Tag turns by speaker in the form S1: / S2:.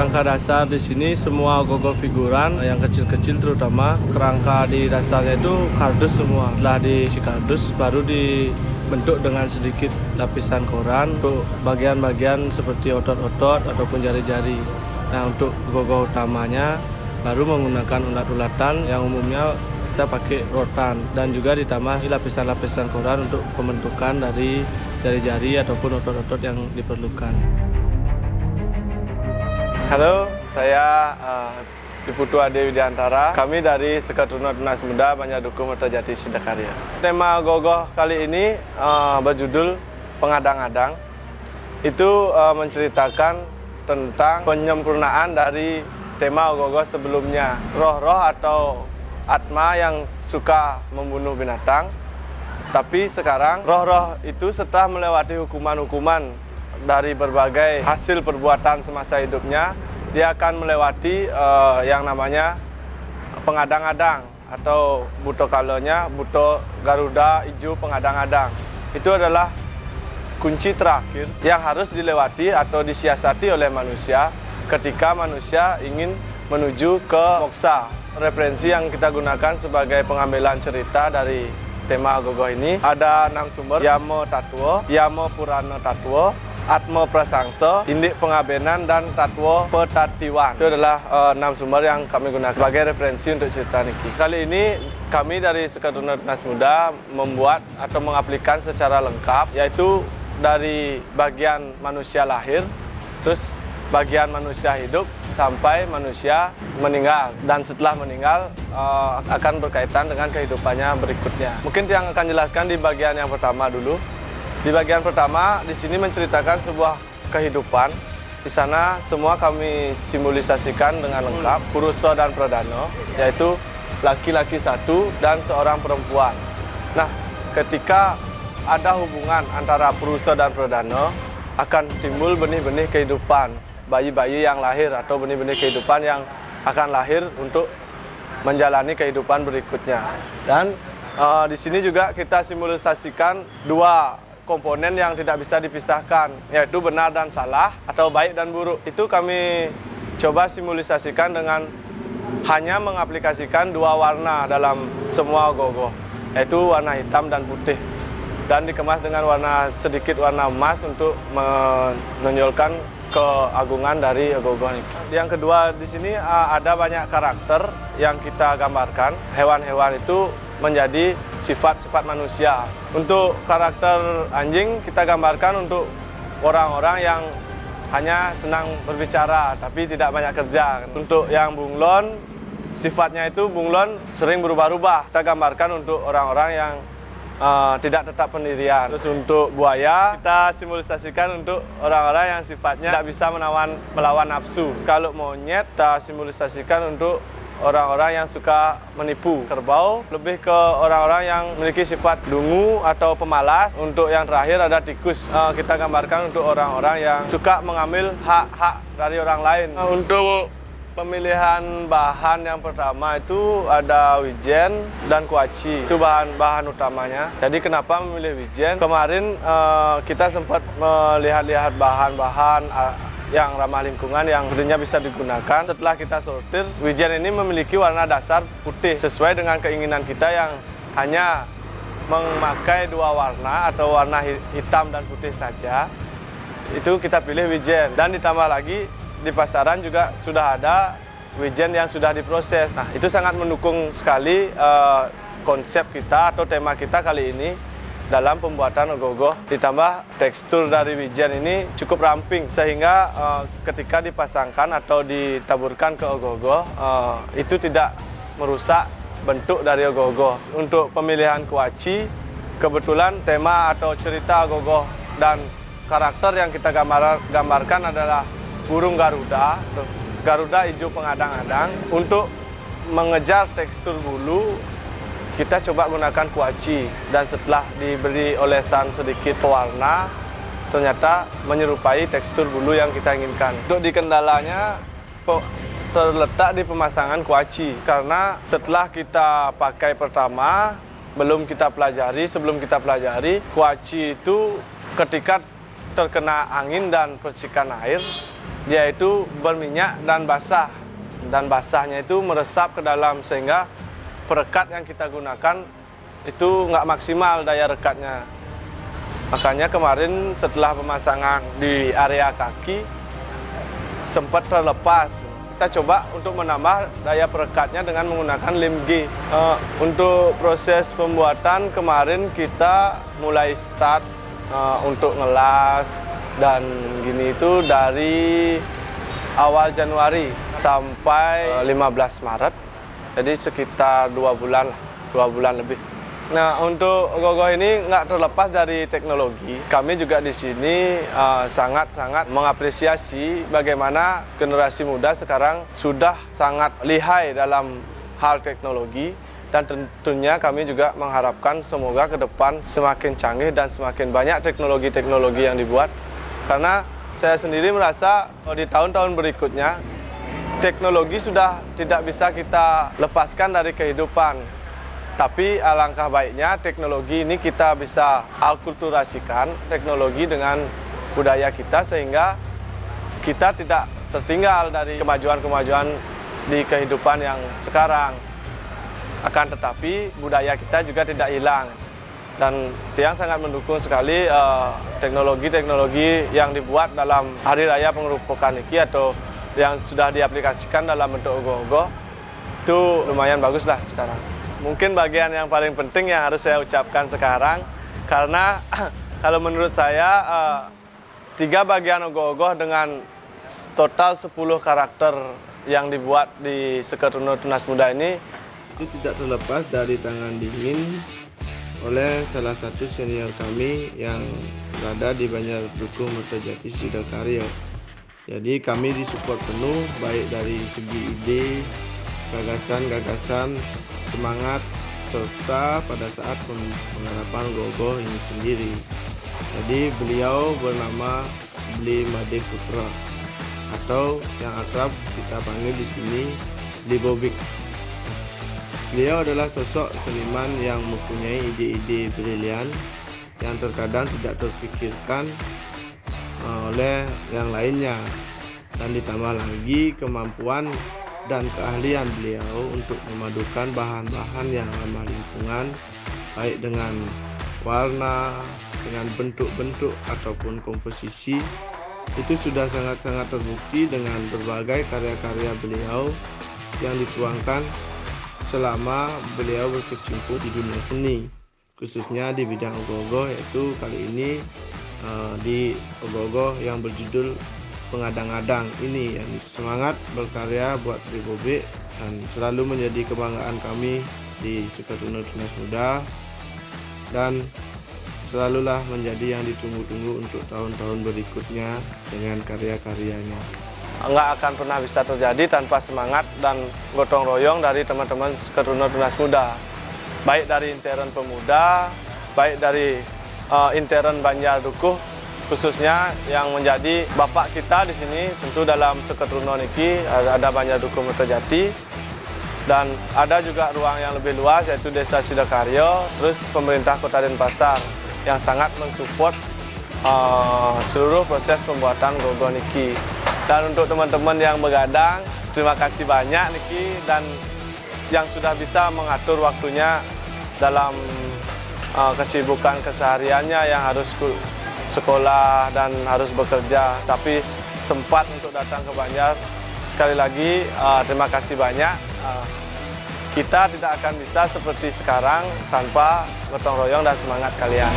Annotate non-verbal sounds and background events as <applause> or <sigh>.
S1: Kerangka dasar di sini semua gogo figuran yang kecil-kecil terutama kerangka di dasarnya itu kardus semua. Setelah diisi kardus baru dibentuk dengan sedikit lapisan koran untuk bagian-bagian seperti otot-otot ataupun jari-jari. Nah untuk gogo utamanya baru menggunakan ulat-ulatan yang umumnya kita pakai rotan dan juga ditambah lapisan-lapisan koran untuk pembentukan dari jari-jari ataupun otot-otot yang diperlukan. Halo, saya uh, Diputu Ade Widiantara. Kami dari Tunas Muda Banyak Mertajati Sidakarya. Tema Gogoh kali ini uh, berjudul Pengadang-adang. Itu uh, menceritakan tentang penyempurnaan dari tema Gogoh sebelumnya. Roh-roh atau atma yang suka membunuh binatang. Tapi sekarang roh-roh itu setelah melewati hukuman-hukuman dari berbagai hasil perbuatan semasa hidupnya, dia akan melewati uh, yang namanya pengadang-adang atau buto kalonya buto Garuda Ijo pengadang-adang. Itu adalah kunci terakhir yang harus dilewati atau disiasati oleh manusia ketika manusia ingin menuju ke moksa. Referensi yang kita gunakan sebagai pengambilan cerita dari tema Gogo ini ada enam sumber Yamo Tatwo, Yamo Purana Tatwo, Atmo Prasangso, Indik Pengabenan, dan Tatwo Petatiwan. Itu adalah uh, enam sumber yang kami gunakan sebagai referensi untuk cerita Niki. Kali ini kami dari Sekaduna Nas Muda membuat atau mengaplikan secara lengkap, yaitu dari bagian manusia lahir, terus bagian manusia hidup, sampai manusia meninggal dan setelah meninggal uh, akan berkaitan dengan kehidupannya berikutnya. Mungkin yang akan jelaskan di bagian yang pertama dulu. Di bagian pertama, di sini menceritakan sebuah kehidupan. Di sana semua kami simbolisasikan dengan lengkap, Puruso dan Pradano, yaitu laki-laki satu dan seorang perempuan. Nah, ketika ada hubungan antara Puruso dan Pradano, akan timbul benih-benih kehidupan, bayi-bayi yang lahir atau benih-benih kehidupan yang akan lahir untuk menjalani kehidupan berikutnya. Dan uh, di sini juga kita simbolisasikan dua komponen yang tidak bisa dipisahkan, yaitu benar dan salah atau baik dan buruk. Itu kami coba simbolisasikan dengan hanya mengaplikasikan dua warna dalam semua gogo, yaitu warna hitam dan putih. Dan dikemas dengan warna sedikit warna emas untuk menonjolkan keagungan dari gogo ini. Yang kedua di sini ada banyak karakter yang kita gambarkan. Hewan-hewan itu menjadi sifat-sifat manusia. Untuk karakter anjing kita gambarkan untuk orang-orang yang hanya senang berbicara tapi tidak banyak kerja. Untuk yang bunglon, sifatnya itu bunglon sering berubah-ubah. Kita gambarkan untuk orang-orang yang uh, tidak tetap pendirian. Terus untuk buaya, kita simbolisasikan untuk orang-orang yang sifatnya tidak bisa menawan, melawan nafsu. Kalau monyet, kita simbolisasikan untuk orang-orang yang suka menipu. Kerbau lebih ke orang-orang yang memiliki sifat dungu atau pemalas. Untuk yang terakhir ada tikus. Uh, kita gambarkan untuk orang-orang yang suka mengambil hak-hak dari orang lain. Uh, untuk pemilihan bahan yang pertama itu ada wijen dan kuaci. Itu bahan-bahan utamanya. Jadi kenapa memilih wijen? Kemarin uh, kita sempat melihat-lihat bahan-bahan yang ramah lingkungan yang sebenarnya bisa digunakan. Setelah kita sortir, wijen ini memiliki warna dasar putih sesuai dengan keinginan kita yang hanya memakai dua warna atau warna hitam dan putih saja. Itu kita pilih wijen dan ditambah lagi di pasaran juga sudah ada wijen yang sudah diproses. Nah, itu sangat mendukung sekali uh, konsep kita atau tema kita kali ini dalam pembuatan ogoh-ogoh ditambah tekstur dari wijen ini cukup ramping sehingga uh, ketika dipasangkan atau ditaburkan ke ogoh-ogoh uh, itu tidak merusak bentuk dari ogoh-ogoh. Untuk pemilihan kuaci kebetulan tema atau cerita ogoh-ogoh dan karakter yang kita gambar, gambarkan adalah burung garuda, garuda hijau pengadang-adang untuk mengejar tekstur bulu kita coba gunakan kuaci dan setelah diberi olesan sedikit pewarna ternyata menyerupai tekstur bulu yang kita inginkan. Untuk di kendalanya terletak di pemasangan kuaci karena setelah kita pakai pertama belum kita pelajari, sebelum kita pelajari kuaci itu ketika terkena angin dan percikan air dia itu berminyak dan basah dan basahnya itu meresap ke dalam sehingga perekat yang kita gunakan itu nggak maksimal daya rekatnya makanya kemarin setelah pemasangan di area kaki sempat terlepas kita coba untuk menambah daya perekatnya dengan menggunakan lem G. Uh, untuk proses pembuatan kemarin kita mulai start uh, untuk ngelas dan gini itu dari awal Januari sampai uh, 15 Maret. Jadi sekitar dua bulan, dua bulan lebih. Nah, untuk Gogo ini nggak terlepas dari teknologi. Kami juga di sini eh, sangat-sangat uh, mengapresiasi bagaimana generasi muda sekarang sudah sangat lihai dalam hal teknologi dan tentunya kami juga mengharapkan semoga ke depan semakin canggih dan semakin banyak teknologi-teknologi yang dibuat. Karena saya sendiri merasa di tahun-tahun berikutnya teknologi sudah tidak bisa kita lepaskan dari kehidupan tapi alangkah baiknya teknologi ini kita bisa alkulturasikan teknologi dengan budaya kita sehingga kita tidak tertinggal dari kemajuan-kemajuan di kehidupan yang sekarang. Akan tetapi budaya kita juga tidak hilang. Dan Tiang sangat mendukung sekali eh, teknologi-teknologi uh, yang dibuat dalam Hari Raya Pengerupukan ini atau yang sudah diaplikasikan dalam bentuk ogoh-ogoh itu lumayan bagus lah sekarang mungkin bagian yang paling penting yang harus saya ucapkan sekarang karena <clears throat> kalau menurut saya uh, tiga bagian ogoh-ogoh dengan total 10 karakter yang dibuat di Seketuno Tunas Muda ini
S2: itu tidak terlepas dari tangan dingin oleh salah satu senior kami yang berada di Banjar Duku Mertojati Sidokaryo. Jadi kami disupport penuh baik dari segi ide, gagasan-gagasan, semangat, serta pada saat pengharapan Gogo ini sendiri. Jadi beliau bernama Bli Made Putra atau yang akrab kita panggil di sini Bli Bobik. Beliau adalah sosok seniman yang mempunyai ide-ide brilian yang terkadang tidak terpikirkan oleh yang lainnya. Dan ditambah lagi kemampuan dan keahlian beliau untuk memadukan bahan-bahan yang ramah lingkungan baik dengan warna, dengan bentuk-bentuk ataupun komposisi. Itu sudah sangat-sangat terbukti dengan berbagai karya-karya beliau yang dituangkan selama beliau berkecimpung di dunia seni khususnya di bidang ogoh-ogoh yaitu kali ini uh, di ogoh-ogoh yang berjudul pengadang-adang ini yang semangat berkarya buat Ribobe dan selalu menjadi kebanggaan kami di Sekretariat Tunas Muda dan selalulah menjadi yang ditunggu-tunggu untuk tahun-tahun berikutnya dengan karya-karyanya.
S1: Enggak akan pernah bisa terjadi tanpa semangat dan gotong royong dari teman-teman Sekretariat Tunas Muda. Baik dari intern pemuda, baik dari uh, intern Banjar Dukuh khususnya yang menjadi bapak kita di sini tentu dalam Seketurunan Niki ada banyak dukung terjadi dan ada juga ruang yang lebih luas yaitu Desa Sidakaryo terus pemerintah Kota Denpasar yang sangat mensupport uh, seluruh proses pembuatan Gogo Niki. Dan untuk teman-teman yang begadang terima kasih banyak Niki dan yang sudah bisa mengatur waktunya dalam uh, kesibukan kesehariannya yang harus sekolah dan harus bekerja. Tapi sempat untuk datang ke Banjar. Sekali lagi uh, terima kasih banyak. Uh, kita tidak akan bisa seperti sekarang tanpa gotong royong dan semangat kalian.